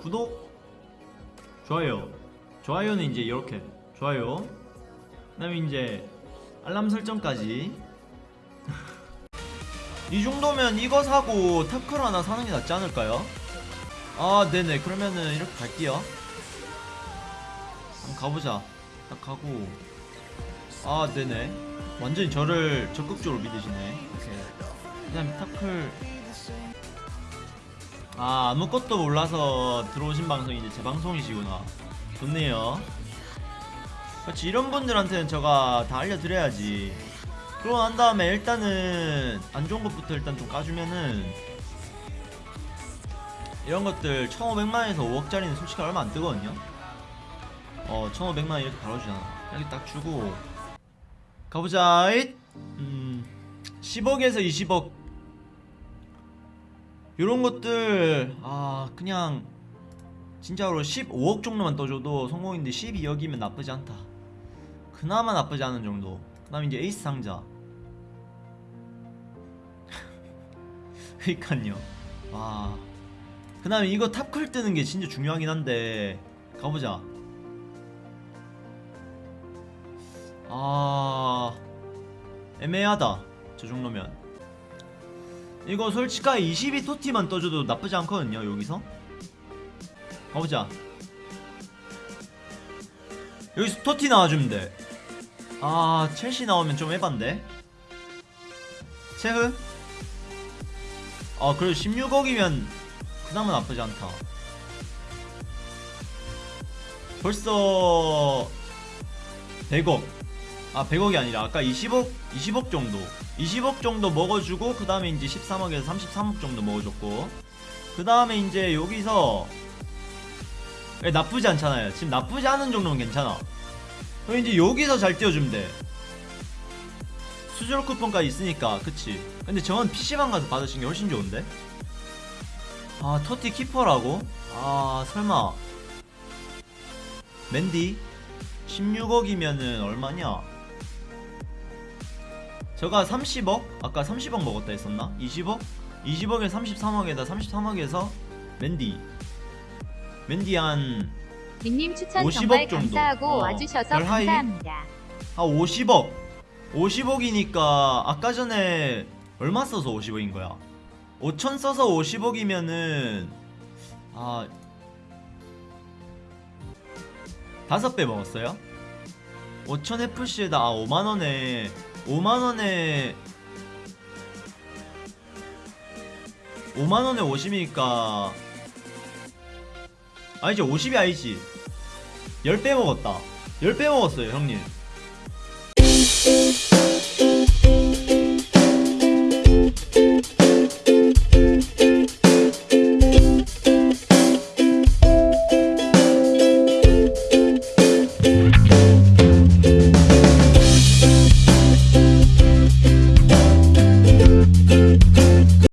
구독 좋아요. 좋아요는 이제 이렇게. 좋아요. 그 다음에 이제 알람 설정까지. 이 정도면 이거 사고 타클 하나 사는 게 낫지 않을까요? 아 네네. 그러면은 이렇게 갈게요. 한번 가보자. 딱 가고. 아 네네. 완전히 저를 적극적으로 믿으시네. 오케이. 그 다음에 타클 아 아무것도 몰라서 들어오신 방송이 이제 제 방송이시구나. 좋네요. 그렇지 이런 분들한테는 제가 다 알려드려야지. 그러고 난 다음에 일단은 안 좋은 것부터 일단 좀 까주면은 이런 것들 1500만에서 5억짜리는 솔직히 얼마 안 뜨거든요. 어 1500만 이렇게 바로 주잖아. 여기 딱 주고. 가보자. 잇! 음 10억에서 20억 요런 것들 아 그냥 진짜로 15억 정도만 떠줘도 성공인데 12억이면 나쁘지 않다. 그나마 나쁘지 않은 정도. 그 다음에 이제 에이스 상자. 그니깐요. 와그 다음에 이거 탑클 뜨는 게 진짜 중요하긴 한데 가보자. 아 애매하다. 저 정도면 이거 솔직하게 22 토티만 떠줘도 나쁘지 않거든요 여기서. 가보자. 여기서 토티 나와주면 돼아 첼시 나오면 좀 에반데. 체흐 아 그래도 16억이면 그나마 나쁘지 않다. 벌써 100억 아 100억이 아니라 아까 20억 20억 정도. 20억 정도 먹어주고 그 다음에 이제 13억에서 33억 정도 먹어줬고. 그 다음에 이제 여기서 예, 나쁘지 않잖아요. 지금 나쁘지 않은 정도는 괜찮아. 그럼 이제 여기서 잘 띄워주면 돼. 수수료 쿠폰까지 있으니까 그치? 근데 저건 PC방 가서 받으신 게 훨씬 좋은데? 아 토티 키퍼라고? 아 설마. 맨디? 16억이면은 얼마냐 저가 30억? 아까 30억 먹었다 했었나? 20억? 20억에 33억에다 33억에서 맨디 맨디 한, 닉님 추천 50억 정말 정도. 어, 와주셔서 별하이? 감사합니다. 한 50억 50억이니까 아까 전에 얼마 써서 50억인 거야 5천 써서 50억이면은 아 다섯 배 먹었어요? 5천 FC에다 아 5만원에 5만원에 5만원에 50이니까. 아니지 50이 아니지. 10배 먹었다. 10배 먹었어요 형님.